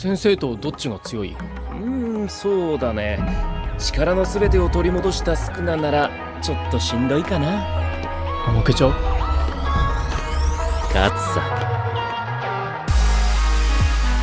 先生とどっちが強いうーんそうだね力の全てを取り戻したスクナならちょっとしんどいかな負けちゃう勝つさ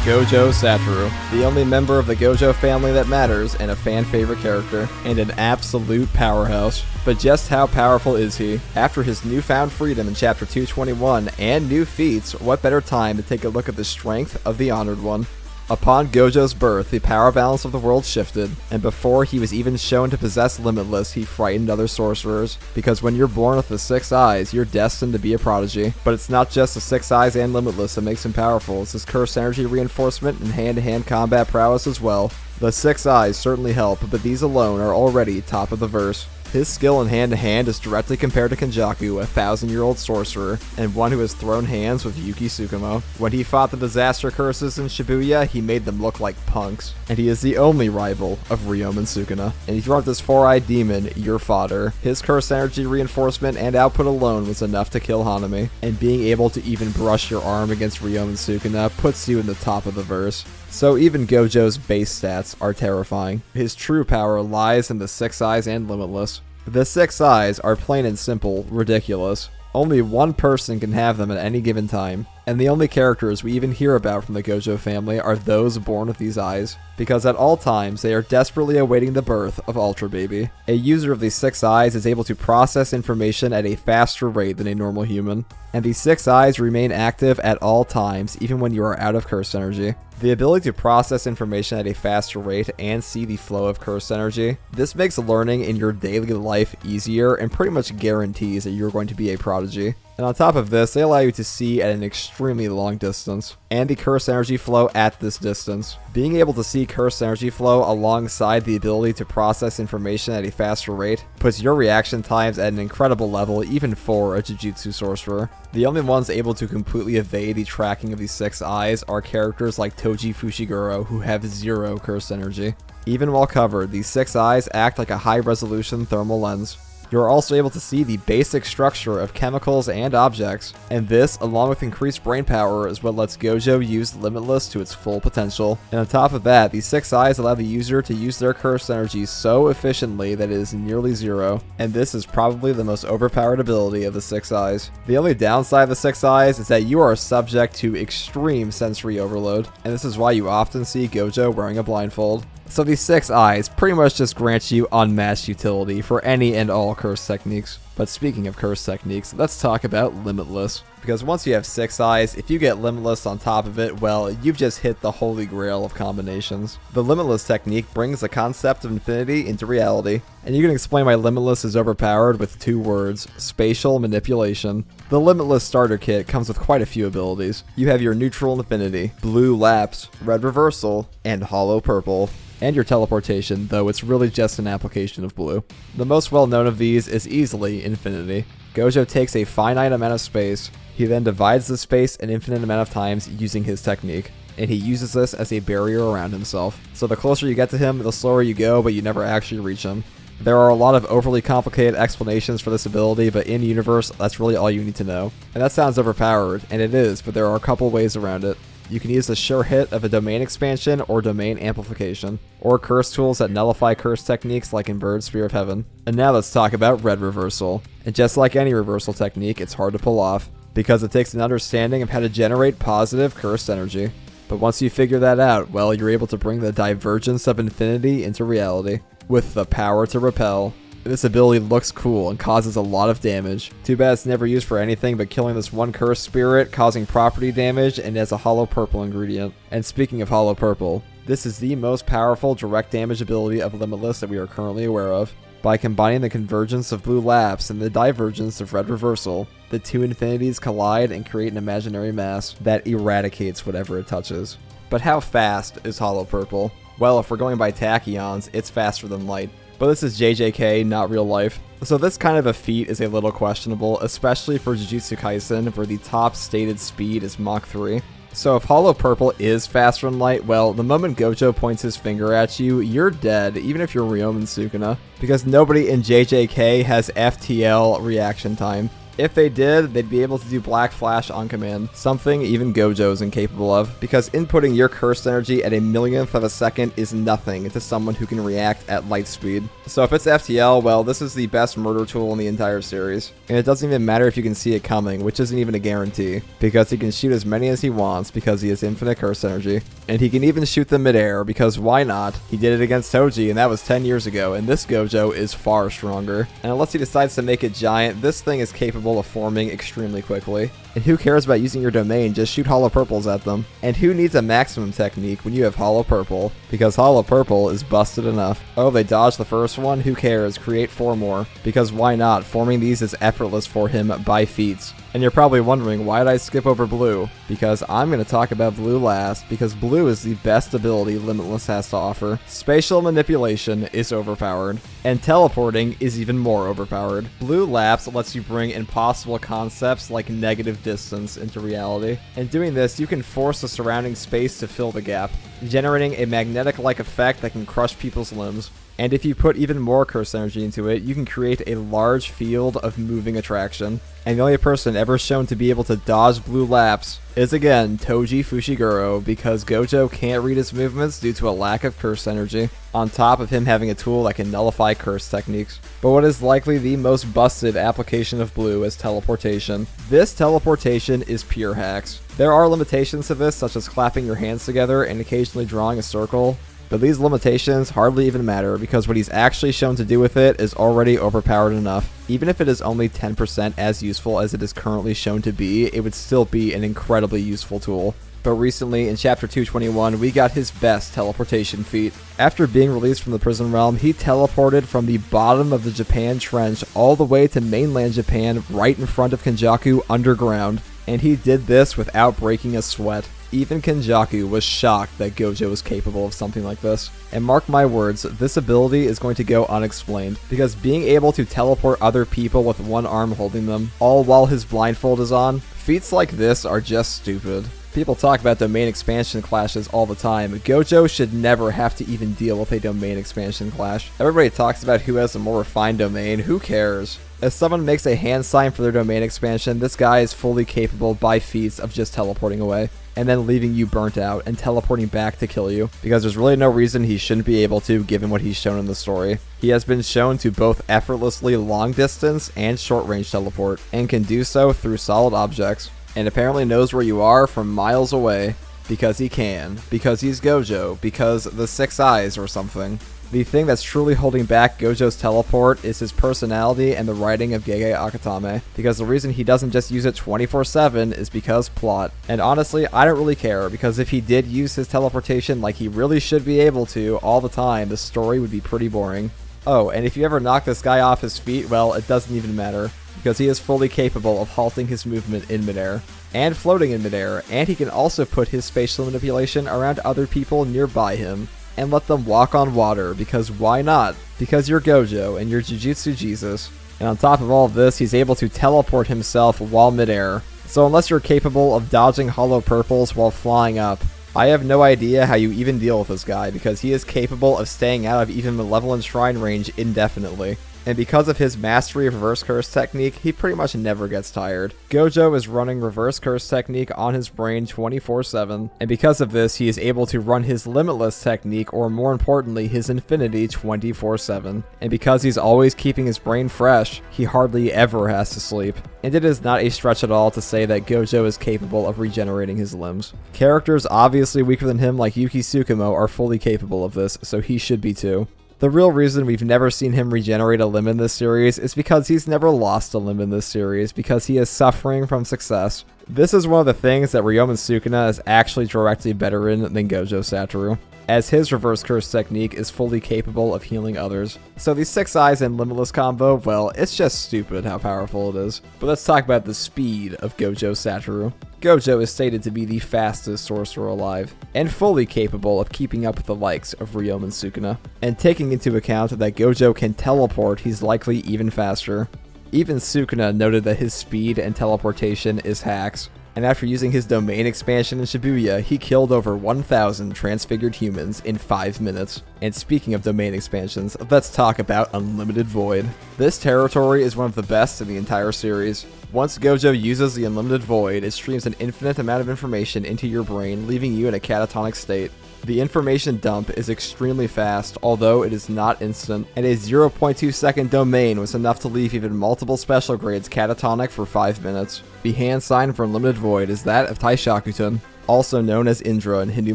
Gojo Satoru, the only member of the Gojo family that matters and a fan favorite character, and an absolute powerhouse. But just how powerful is he? After his newfound freedom in Chapter 221 and new feats, what better time to take a look at the strength of the Honored One? Upon Gojo's birth, the power balance of the world shifted, and before he was even shown to possess Limitless, he frightened other sorcerers. Because when you're born with the Six Eyes, you're destined to be a prodigy. But it's not just the Six Eyes and Limitless that makes him powerful, it's his Curse Energy reinforcement and hand-to-hand combat prowess as well. The Six Eyes certainly help, but these alone are already top of the verse. His skill in hand to hand is directly compared to Kenjaku, a thousand year old sorcerer, and one who has thrown hands with Yuki Tsukumo. When he fought the disaster curses in Shibuya, he made them look like punks. And he is the only rival of Ryomen Sukuna. And you want this four eyed demon, your fodder. His curse energy reinforcement and output alone was enough to kill Hanami, and being able to even brush your arm against Ryomen Sukuna puts you in the top of the verse. So even Gojo's base stats are terrifying. His true power lies in the Six Eyes and Limitless. The Six Eyes are plain and simple ridiculous. Only one person can have them at any given time, and the only characters we even hear about from the Gojo family are those born with these eyes, because at all times they are desperately awaiting the birth of Ultra Baby. A user of these six eyes is able to process information at a faster rate than a normal human, and these six eyes remain active at all times even when you are out of curse energy. The ability to process information at a faster rate and see the flow of curse energy, this makes learning in your daily life easier and pretty much guarantees that you're going to be a prodigy. And on top of this, they allow you to see at an extremely long distance, and the curse energy flow at this distance. Being able to see curse energy flow alongside the ability to process information at a faster rate puts your reaction times at an incredible level even for a Jujutsu sorcerer. The only ones able to completely evade the tracking of these six eyes are characters like Toji Fushiguro who have zero curse energy. Even while covered, these six eyes act like a high resolution thermal lens. You are also able to see the basic structure of chemicals and objects, and this, along with increased brain power, is what lets Gojo use Limitless to its full potential. And on top of that, the six eyes allow the user to use their cursed energy so efficiently that it is nearly zero, and this is probably the most overpowered ability of the six eyes. The only downside of the six eyes is that you are subject to extreme sensory overload, and this is why you often see Gojo wearing a blindfold. So these six eyes pretty much just grant you unmatched utility for any and all curse techniques. But speaking of curse techniques, let's talk about Limitless. Because once you have six eyes, if you get Limitless on top of it, well, you've just hit the holy grail of combinations. The Limitless technique brings the concept of infinity into reality, and you can explain why Limitless is overpowered with two words, spatial manipulation. The Limitless starter kit comes with quite a few abilities. You have your neutral infinity, blue lapse, red reversal, and hollow purple and your teleportation, though it's really just an application of blue. The most well known of these is easily Infinity. Gojo takes a finite amount of space, he then divides the space an infinite amount of times using his technique, and he uses this as a barrier around himself. So the closer you get to him, the slower you go, but you never actually reach him. There are a lot of overly complicated explanations for this ability, but in universe, that's really all you need to know. And that sounds overpowered, and it is, but there are a couple ways around it. You can use the sure hit of a domain expansion or domain amplification, or curse tools that nullify curse techniques like Inverted Spear of Heaven. And now let's talk about red reversal. And just like any reversal technique, it's hard to pull off, because it takes an understanding of how to generate positive cursed energy. But once you figure that out, well, you're able to bring the divergence of infinity into reality, with the power to repel, this ability looks cool and causes a lot of damage. Too bad it's never used for anything but killing this one cursed spirit, causing property damage, and has a hollow purple ingredient. And speaking of hollow purple, this is the most powerful direct damage ability of Limitless that we are currently aware of. By combining the convergence of blue lapse and the divergence of red reversal, the two infinities collide and create an imaginary mass that eradicates whatever it touches. But how fast is hollow purple? Well, if we're going by tachyons, it's faster than light. But this is JJK, not real life. So this kind of a feat is a little questionable, especially for Jujutsu Kaisen, where the top stated speed is Mach 3. So if Hollow Purple is faster than light, well, the moment Gojo points his finger at you, you're dead, even if you're Ryomen Sukuna, because nobody in JJK has FTL reaction time. If they did, they'd be able to do Black Flash on command, something even Gojo is incapable of, because inputting your cursed energy at a millionth of a second is nothing to someone who can react at light speed. So if it's FTL, well, this is the best murder tool in the entire series. And it doesn't even matter if you can see it coming, which isn't even a guarantee, because he can shoot as many as he wants because he has infinite curse energy. And he can even shoot them midair, because why not? He did it against Toji, and that was 10 years ago, and this Gojo is far stronger. And unless he decides to make it giant, this thing is capable of forming extremely quickly. And who cares about using your domain, just shoot hollow purples at them. And who needs a maximum technique when you have hollow purple? Because hollow purple is busted enough. Oh, they dodged the first one? Who cares? Create four more. Because why not? Forming these is effortless for him by feats. And you're probably wondering, why did I skip over blue? Because I'm going to talk about blue last, because blue is the best ability Limitless has to offer. Spatial manipulation is overpowered, and teleporting is even more overpowered. Blue Lapse lets you bring impossible concepts like negative distance into reality. And doing this, you can force the surrounding space to fill the gap, generating a magnetic-like effect that can crush people's limbs. And if you put even more curse energy into it, you can create a large field of moving attraction. And the only person ever shown to be able to dodge blue lapse is again Toji Fushiguro because Gojo can't read his movements due to a lack of curse energy, on top of him having a tool that can nullify curse techniques. But what is likely the most busted application of blue is teleportation. This teleportation is pure hacks. There are limitations to this such as clapping your hands together and occasionally drawing a circle, but these limitations hardly even matter because what he's actually shown to do with it is already overpowered enough. Even if it is only 10% as useful as it is currently shown to be, it would still be an incredibly useful tool. But recently, in Chapter 221, we got his best teleportation feat. After being released from the prison realm, he teleported from the bottom of the Japan Trench all the way to mainland Japan right in front of Kenjaku underground. And he did this without breaking a sweat. Even Kenjaku was shocked that Gojo was capable of something like this. And mark my words, this ability is going to go unexplained, because being able to teleport other people with one arm holding them, all while his blindfold is on, feats like this are just stupid. People talk about domain expansion clashes all the time. Gojo should never have to even deal with a domain expansion clash. Everybody talks about who has a more refined domain, who cares? If someone makes a hand sign for their domain expansion, this guy is fully capable by feats of just teleporting away and then leaving you burnt out and teleporting back to kill you, because there's really no reason he shouldn't be able to given what he's shown in the story. He has been shown to both effortlessly long distance and short range teleport, and can do so through solid objects, and apparently knows where you are from miles away, because he can, because he's Gojo, because the six eyes or something. The thing that's truly holding back Gojo's teleport is his personality and the writing of Gege Akutami, because the reason he doesn't just use it 24-7 is because plot. And honestly, I don't really care, because if he did use his teleportation like he really should be able to all the time, the story would be pretty boring. Oh, and if you ever knock this guy off his feet, well, it doesn't even matter, because he is fully capable of halting his movement in midair and floating in midair, and he can also put his spatial manipulation around other people nearby him and let them walk on water because why not? Because you're Gojo and you're Jujutsu Jesus. And on top of all of this, he's able to teleport himself while midair. So unless you're capable of dodging hollow purples while flying up, I have no idea how you even deal with this guy because he is capable of staying out of even Malevolent Shrine range indefinitely and because of his mastery of reverse curse technique, he pretty much never gets tired. Gojo is running reverse curse technique on his brain 24-7, and because of this, he is able to run his limitless technique, or more importantly, his infinity 24-7. And because he's always keeping his brain fresh, he hardly ever has to sleep. And it is not a stretch at all to say that Gojo is capable of regenerating his limbs. Characters obviously weaker than him like Yuki Tsukumo are fully capable of this, so he should be too. The real reason we've never seen him regenerate a limb in this series is because he's never lost a limb in this series, because he is suffering from success. This is one of the things that Ryomen Sukuna is actually directly better in than Gojo Satoru, as his reverse curse technique is fully capable of healing others. So the Six Eyes and Limitless combo, well, it's just stupid how powerful it is. But let's talk about the speed of Gojo Satoru. Gojo is stated to be the fastest sorcerer alive, and fully capable of keeping up with the likes of Ryomen Sukuna. And taking into account that Gojo can teleport, he's likely even faster. Even Sukuna noted that his speed and teleportation is hacks, and after using his domain expansion in Shibuya, he killed over 1,000 transfigured humans in 5 minutes. And speaking of domain expansions, let's talk about Unlimited Void. This territory is one of the best in the entire series. Once Gojo uses the Unlimited Void, it streams an infinite amount of information into your brain, leaving you in a catatonic state. The information dump is extremely fast, although it is not instant, and a 0.2 second domain was enough to leave even multiple special grades catatonic for 5 minutes. The hand sign for Unlimited Void is that of Taishakuten, also known as Indra in Hindu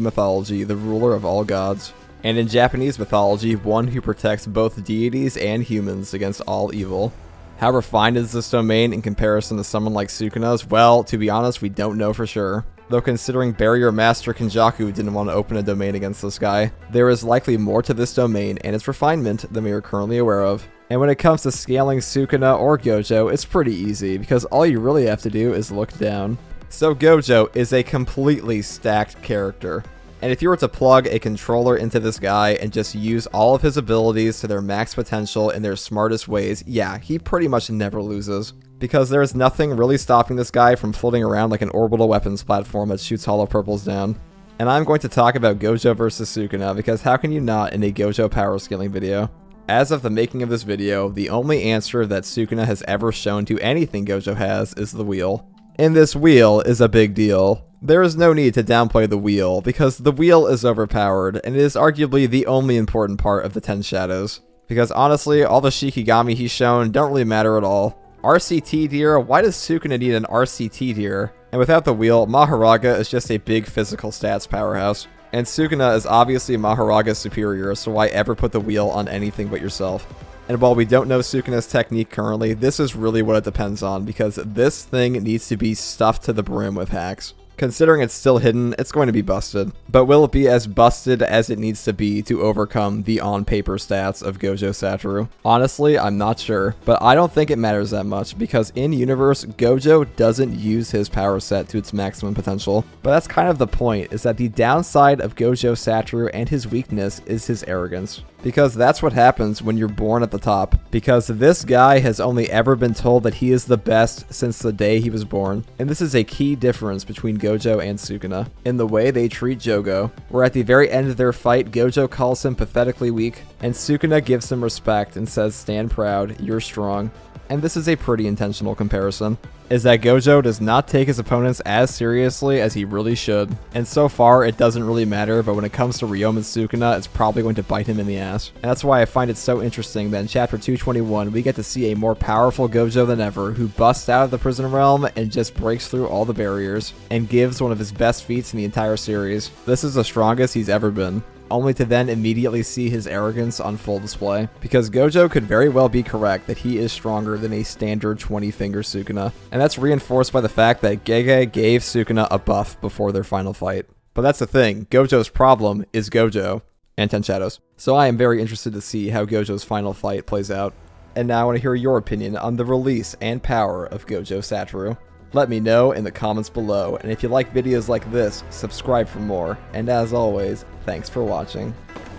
mythology, the ruler of all gods. And in Japanese mythology, one who protects both deities and humans against all evil. How refined is this domain in comparison to someone like Sukuna's? Well, to be honest, we don't know for sure. Though considering Barrier Master Kenjaku didn't want to open a domain against this guy, there is likely more to this domain and its refinement than we are currently aware of. And when it comes to scaling Sukuna or Gojo, it's pretty easy, because all you really have to do is look down. So Gojo is a completely stacked character. And if you were to plug a controller into this guy and just use all of his abilities to their max potential in their smartest ways, yeah, he pretty much never loses because there is nothing really stopping this guy from floating around like an orbital weapons platform that shoots hollow purples down. And I'm going to talk about Gojo versus Sukuna because how can you not in a Gojo power scaling video? As of the making of this video, the only answer that Sukuna has ever shown to anything Gojo has is the wheel. And this wheel is a big deal. There is no need to downplay the wheel, because the wheel is overpowered, and it is arguably the only important part of the Ten Shadows. Because honestly, all the Shikigami he's shown don't really matter at all. RCT deer? Why does Sukuna need an RCT deer? And without the wheel, Mahoraga is just a big physical stats powerhouse. And Sukuna is obviously Mahoraga's superior, so why ever put the wheel on anything but yourself? And while we don't know Sukuna's technique currently, this is really what it depends on, because this thing needs to be stuffed to the brim with hacks. Considering it's still hidden, it's going to be busted. But will it be as busted as it needs to be to overcome the on-paper stats of Gojo Satoru? Honestly, I'm not sure, but I don't think it matters that much because in-universe, Gojo doesn't use his power set to its maximum potential. But that's kind of the point, is that the downside of Gojo Satoru and his weakness is his arrogance. Because that's what happens when you're born at the top. Because this guy has only ever been told that he is the best since the day he was born. And this is a key difference between Gojo and Sukuna. In the way they treat Jogo. Where at the very end of their fight, Gojo calls him pathetically weak. And Sukuna gives him respect and says stand proud, you're strong and this is a pretty intentional comparison, is that Gojo does not take his opponents as seriously as he really should. And so far, it doesn't really matter, but when it comes to Ryomen Sukuna, it's probably going to bite him in the ass. And that's why I find it so interesting that in Chapter 221, we get to see a more powerful Gojo than ever, who busts out of the prison realm and just breaks through all the barriers, and gives one of his best feats in the entire series. This is the strongest he's ever been only to then immediately see his arrogance on full display. Because Gojo could very well be correct that he is stronger than a standard 20-finger Sukuna, and that's reinforced by the fact that Gege gave Sukuna a buff before their final fight. But that's the thing, Gojo's problem is Gojo, and Ten Shadows. So I am very interested to see how Gojo's final fight plays out. And now I want to hear your opinion on the release and power of Gojo Satoru. Let me know in the comments below, and if you like videos like this, subscribe for more. And as always, thanks for watching.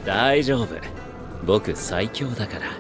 大丈夫僕最強だから